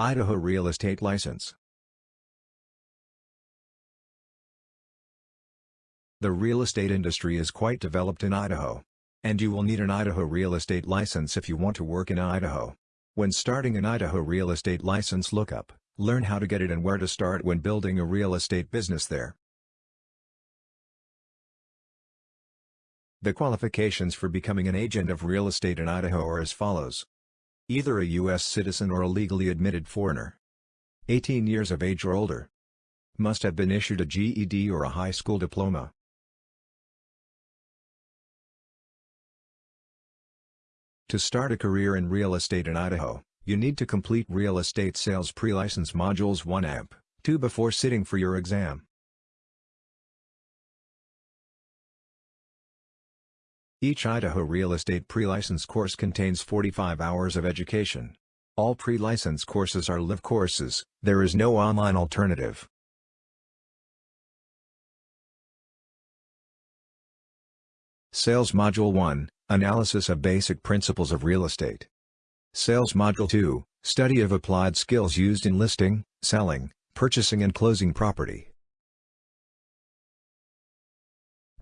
Idaho Real Estate License The real estate industry is quite developed in Idaho. And you will need an Idaho real estate license if you want to work in Idaho. When starting an Idaho real estate license lookup, learn how to get it and where to start when building a real estate business there. The qualifications for becoming an agent of real estate in Idaho are as follows. Either a U.S. citizen or a legally admitted foreigner. 18 years of age or older. Must have been issued a GED or a high school diploma. To start a career in real estate in Idaho, you need to complete Real Estate Sales Pre-License Modules 1 AMP, 2 before sitting for your exam. Each Idaho Real Estate Pre-License course contains 45 hours of education. All pre-license courses are live courses, there is no online alternative. Sales Module 1, Analysis of Basic Principles of Real Estate. Sales Module 2, Study of Applied Skills Used in Listing, Selling, Purchasing and Closing Property.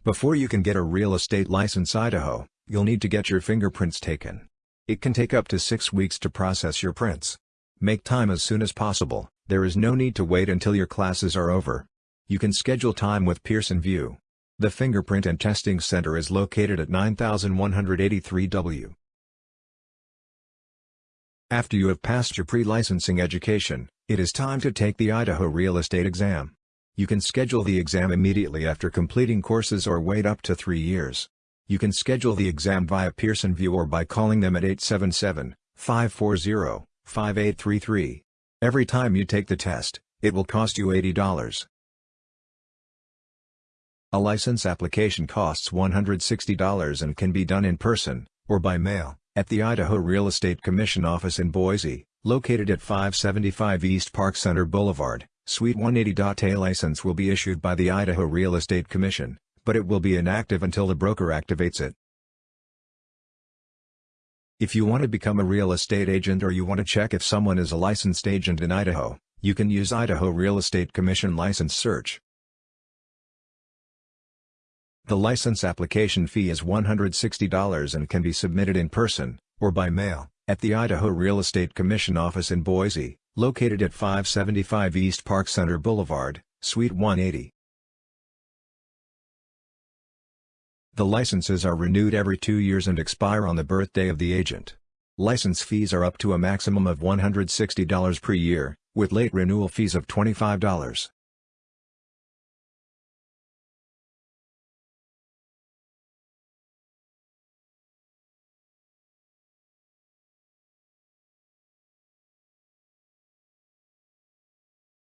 Before you can get a real estate license Idaho, you'll need to get your fingerprints taken. It can take up to six weeks to process your prints. Make time as soon as possible, there is no need to wait until your classes are over. You can schedule time with Pearson VUE. The Fingerprint and Testing Center is located at 9183 W. After you have passed your pre-licensing education, it is time to take the Idaho Real Estate exam. You can schedule the exam immediately after completing courses or wait up to three years. You can schedule the exam via Pearson VUE or by calling them at 877-540-5833. Every time you take the test, it will cost you $80. A license application costs $160 and can be done in person, or by mail, at the Idaho Real Estate Commission office in Boise, located at 575 East Park Center Boulevard, Suite 180. A license will be issued by the Idaho Real Estate Commission, but it will be inactive until the broker activates it. If you want to become a real estate agent or you want to check if someone is a licensed agent in Idaho, you can use Idaho Real Estate Commission License Search. The license application fee is $160 and can be submitted in person, or by mail, at the Idaho Real Estate Commission office in Boise, located at 575 East Park Center Boulevard, Suite 180. The licenses are renewed every two years and expire on the birthday of the agent. License fees are up to a maximum of $160 per year, with late renewal fees of $25.